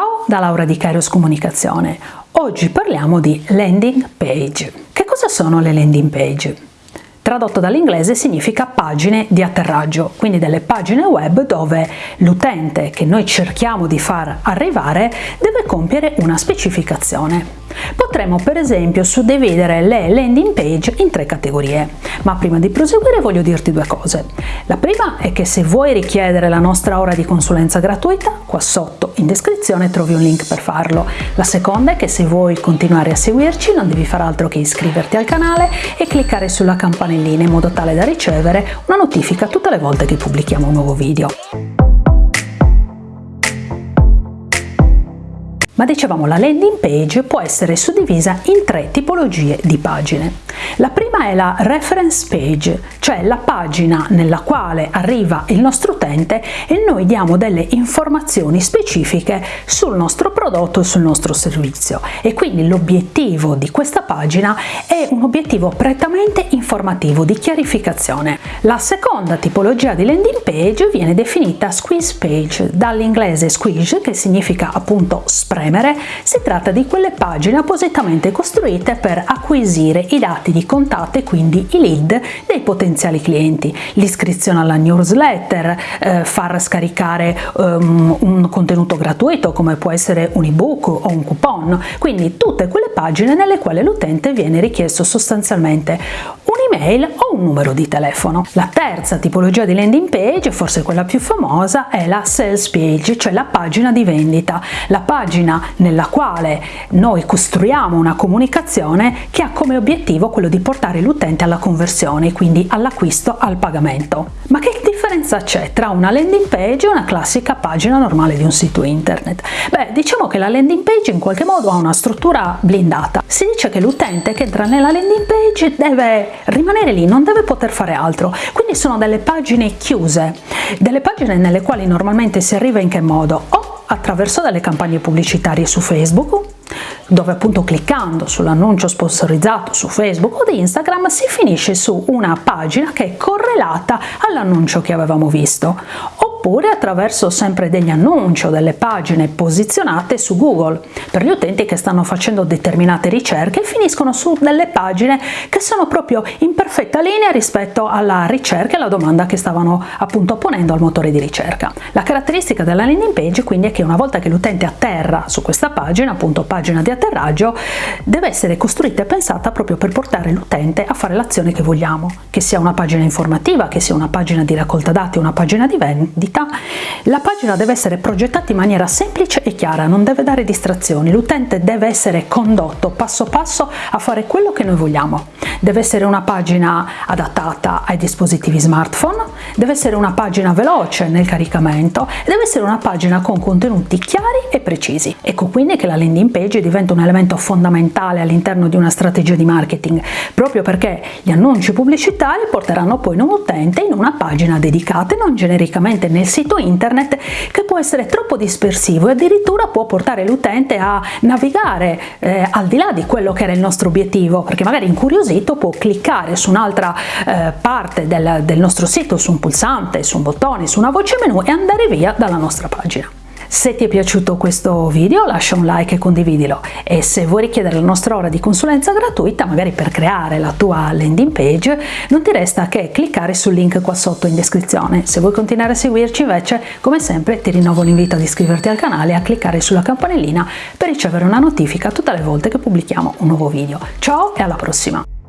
Ciao da Laura di Kairos Comunicazione. Oggi parliamo di landing page. Che cosa sono le landing page? Tradotto dall'inglese significa pagine di atterraggio, quindi delle pagine web dove l'utente che noi cerchiamo di far arrivare deve compiere una specificazione. Potremmo per esempio suddividere le landing page in tre categorie, ma prima di proseguire voglio dirti due cose. La prima è che se vuoi richiedere la nostra ora di consulenza gratuita, qua sotto in descrizione trovi un link per farlo. La seconda è che se vuoi continuare a seguirci non devi fare altro che iscriverti al canale e cliccare sulla campanellina in modo tale da ricevere una notifica tutte le volte che pubblichiamo un nuovo video. Ma dicevamo la landing page può essere suddivisa in tre tipologie di pagine. La prima è la reference page, cioè la pagina nella quale arriva il nostro utente e noi diamo delle informazioni specifiche sul nostro prodotto e sul nostro servizio e quindi l'obiettivo di questa pagina è un obiettivo prettamente informativo di chiarificazione. La seconda tipologia di landing page viene definita squeeze page, dall'inglese squeeze che significa appunto spremere, si tratta di quelle pagine appositamente costruite per acquisire i dati di contatto e quindi i lead dei potenziali clienti, l'iscrizione alla newsletter, eh, far scaricare um, un contenuto gratuito come può essere un ebook o un coupon, quindi tutte quelle pagine nelle quali l'utente viene richiesto sostanzialmente un'email o un numero di telefono. La terza tipologia di landing page, forse quella più famosa, è la sales page, cioè la pagina di vendita, la pagina nella quale noi costruiamo una comunicazione che ha come obiettivo quello di portare l'utente alla conversione, quindi all'acquisto, al pagamento. Ma che differenza c'è tra una landing page e una classica pagina normale di un sito internet? Beh, diciamo che la landing page in qualche modo ha una struttura blindata. Si dice che l'utente che entra nella landing page deve rimanere lì, non deve poter fare altro. Quindi sono delle pagine chiuse, delle pagine nelle quali normalmente si arriva in che modo? O attraverso delle campagne pubblicitarie su Facebook, dove appunto cliccando sull'annuncio sponsorizzato su Facebook o di Instagram si finisce su una pagina che è correlata all'annuncio che avevamo visto oppure attraverso sempre degli annunci o delle pagine posizionate su Google per gli utenti che stanno facendo determinate ricerche e finiscono su delle pagine che sono proprio in perfetta linea rispetto alla ricerca e alla domanda che stavano appunto ponendo al motore di ricerca. La caratteristica della landing page quindi è che una volta che l'utente atterra su questa pagina, appunto pagina di atterraggio, deve essere costruita e pensata proprio per portare l'utente a fare l'azione che vogliamo, che sia una pagina informativa, che sia una pagina di raccolta dati, una pagina di vendita vendita, la pagina deve essere progettata in maniera semplice e chiara, non deve dare distrazioni, l'utente deve essere condotto passo passo a fare quello che noi vogliamo. Deve essere una pagina adattata ai dispositivi smartphone, deve essere una pagina veloce nel caricamento e deve essere una pagina con contenuti chiari e precisi. Ecco quindi che la landing page diventa un elemento fondamentale all'interno di una strategia di marketing, proprio perché gli annunci pubblicitari porteranno poi un utente in una pagina dedicata e non genericamente nel sito internet che può essere troppo dispersivo e addirittura può portare l'utente a navigare eh, al di là di quello che era il nostro obiettivo, perché magari incuriosito sito può cliccare su un'altra eh, parte del, del nostro sito, su un pulsante, su un bottone, su una voce menu e andare via dalla nostra pagina. Se ti è piaciuto questo video lascia un like e condividilo e se vuoi richiedere la nostra ora di consulenza gratuita, magari per creare la tua landing page, non ti resta che cliccare sul link qua sotto in descrizione. Se vuoi continuare a seguirci invece, come sempre, ti rinnovo l'invito ad iscriverti al canale e a cliccare sulla campanellina per ricevere una notifica tutte le volte che pubblichiamo un nuovo video. Ciao e alla prossima!